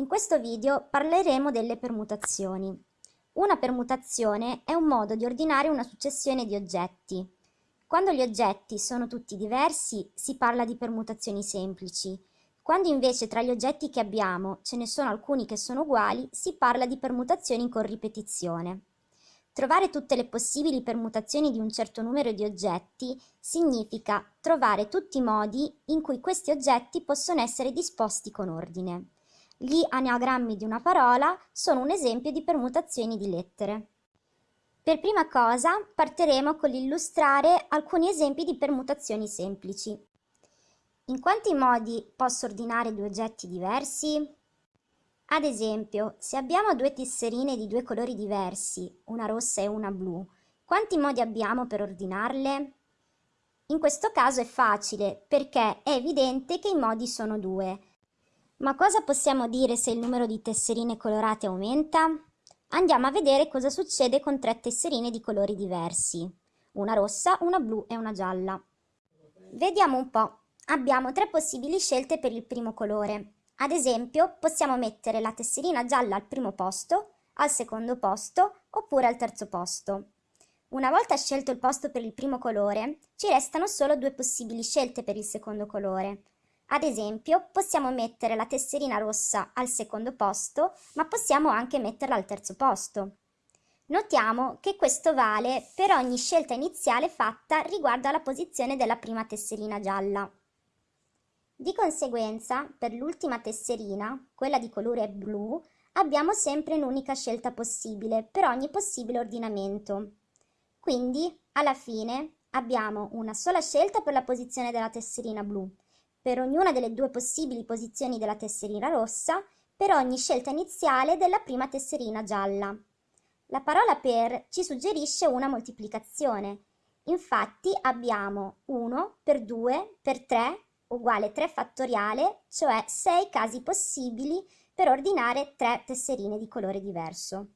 In questo video parleremo delle permutazioni. Una permutazione è un modo di ordinare una successione di oggetti. Quando gli oggetti sono tutti diversi si parla di permutazioni semplici. Quando invece tra gli oggetti che abbiamo ce ne sono alcuni che sono uguali si parla di permutazioni con ripetizione. Trovare tutte le possibili permutazioni di un certo numero di oggetti significa trovare tutti i modi in cui questi oggetti possono essere disposti con ordine. Gli anaagrammi di una parola sono un esempio di permutazioni di lettere. Per prima cosa partiremo con l'illustrare alcuni esempi di permutazioni semplici. In quanti modi posso ordinare due oggetti diversi? Ad esempio, se abbiamo due tesserine di due colori diversi, una rossa e una blu, quanti modi abbiamo per ordinarle? In questo caso è facile perché è evidente che i modi sono due, ma cosa possiamo dire se il numero di tesserine colorate aumenta? Andiamo a vedere cosa succede con tre tesserine di colori diversi. Una rossa, una blu e una gialla. Vediamo un po'. Abbiamo tre possibili scelte per il primo colore. Ad esempio, possiamo mettere la tesserina gialla al primo posto, al secondo posto oppure al terzo posto. Una volta scelto il posto per il primo colore, ci restano solo due possibili scelte per il secondo colore. Ad esempio, possiamo mettere la tesserina rossa al secondo posto, ma possiamo anche metterla al terzo posto. Notiamo che questo vale per ogni scelta iniziale fatta riguardo alla posizione della prima tesserina gialla. Di conseguenza, per l'ultima tesserina, quella di colore blu, abbiamo sempre un'unica scelta possibile per ogni possibile ordinamento. Quindi, alla fine, abbiamo una sola scelta per la posizione della tesserina blu, per ognuna delle due possibili posizioni della tesserina rossa, per ogni scelta iniziale della prima tesserina gialla. La parola per ci suggerisce una moltiplicazione. Infatti abbiamo 1 per 2 per 3 uguale 3 fattoriale, cioè 6 casi possibili per ordinare 3 tesserine di colore diverso.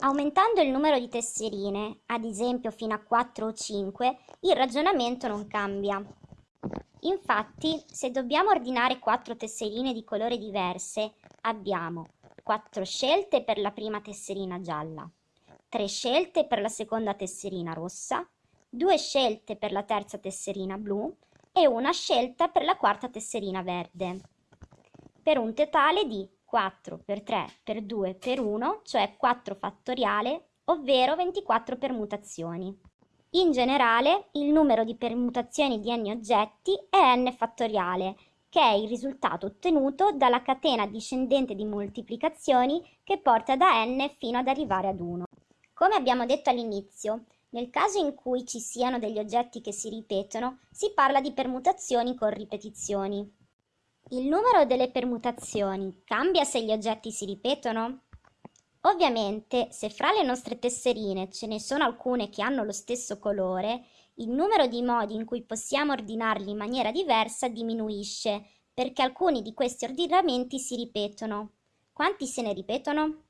Aumentando il numero di tesserine, ad esempio fino a 4 o 5, il ragionamento non cambia. Infatti, se dobbiamo ordinare quattro tesserine di colore diverse, abbiamo quattro scelte per la prima tesserina gialla, tre scelte per la seconda tesserina rossa, due scelte per la terza tesserina blu e una scelta per la quarta tesserina verde, per un totale di 4 per 3 per 2 per 1, cioè 4 fattoriale, ovvero 24 permutazioni. In generale, il numero di permutazioni di n oggetti è n fattoriale, che è il risultato ottenuto dalla catena discendente di moltiplicazioni che porta da n fino ad arrivare ad 1. Come abbiamo detto all'inizio, nel caso in cui ci siano degli oggetti che si ripetono, si parla di permutazioni con ripetizioni. Il numero delle permutazioni cambia se gli oggetti si ripetono? Ovviamente, se fra le nostre tesserine ce ne sono alcune che hanno lo stesso colore, il numero di modi in cui possiamo ordinarli in maniera diversa diminuisce, perché alcuni di questi ordinamenti si ripetono. Quanti se ne ripetono?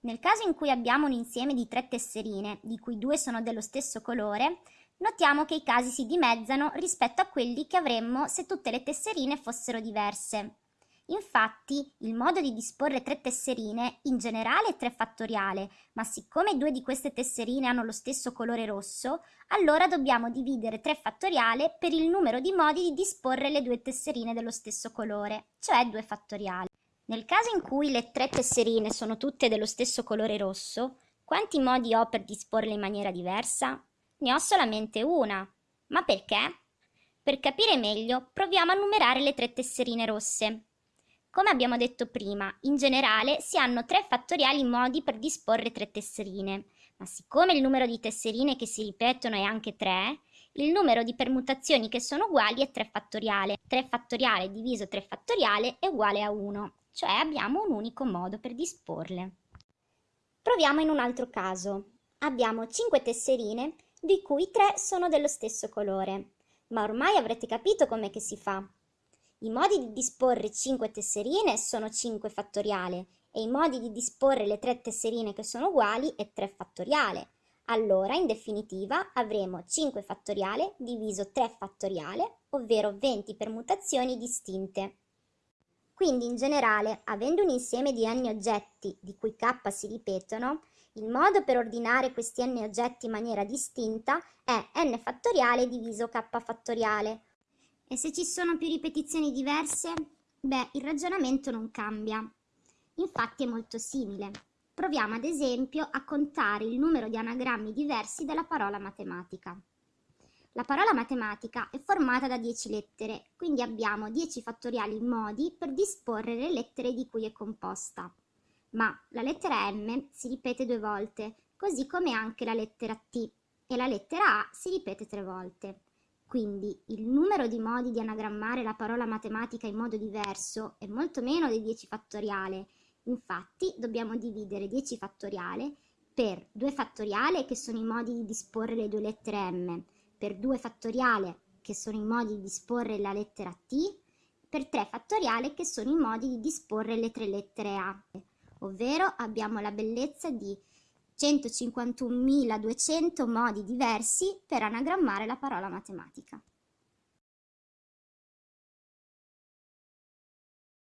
Nel caso in cui abbiamo un insieme di tre tesserine, di cui due sono dello stesso colore, notiamo che i casi si dimezzano rispetto a quelli che avremmo se tutte le tesserine fossero diverse. Infatti, il modo di disporre tre tesserine in generale è 3 fattoriale, ma siccome due di queste tesserine hanno lo stesso colore rosso, allora dobbiamo dividere 3 fattoriale per il numero di modi di disporre le due tesserine dello stesso colore, cioè 2 fattoriale. Nel caso in cui le tre tesserine sono tutte dello stesso colore rosso, quanti modi ho per disporle in maniera diversa? Ne ho solamente una. Ma perché? Per capire meglio, proviamo a numerare le tre tesserine rosse. Come abbiamo detto prima, in generale si hanno tre fattoriali modi per disporre tre tesserine, ma siccome il numero di tesserine che si ripetono è anche 3, il numero di permutazioni che sono uguali è 3 fattoriale. 3 fattoriale diviso 3 fattoriale è uguale a 1, cioè abbiamo un unico modo per disporle. Proviamo in un altro caso. Abbiamo 5 tesserine, di cui 3 sono dello stesso colore. Ma ormai avrete capito com'è che si fa. I modi di disporre 5 tesserine sono 5 fattoriale e i modi di disporre le 3 tesserine che sono uguali è 3 fattoriale. Allora, in definitiva, avremo 5 fattoriale diviso 3 fattoriale, ovvero 20 permutazioni distinte. Quindi in generale, avendo un insieme di n oggetti di cui k si ripetono, il modo per ordinare questi n oggetti in maniera distinta è n fattoriale diviso k fattoriale. E se ci sono più ripetizioni diverse? Beh, il ragionamento non cambia. Infatti è molto simile. Proviamo ad esempio a contare il numero di anagrammi diversi della parola matematica. La parola matematica è formata da 10 lettere, quindi abbiamo 10 fattoriali modi per disporre le lettere di cui è composta. Ma la lettera M si ripete due volte, così come anche la lettera T, e la lettera A si ripete tre volte. Quindi il numero di modi di anagrammare la parola matematica in modo diverso è molto meno di 10 fattoriale. Infatti dobbiamo dividere 10 fattoriale per 2 fattoriale che sono i modi di disporre le due lettere M, per 2 fattoriale, che sono i modi di disporre la lettera T, per 3 fattoriale, che sono i modi di disporre le tre lettere A, ovvero abbiamo la bellezza di 151.200 modi diversi per anagrammare la parola matematica.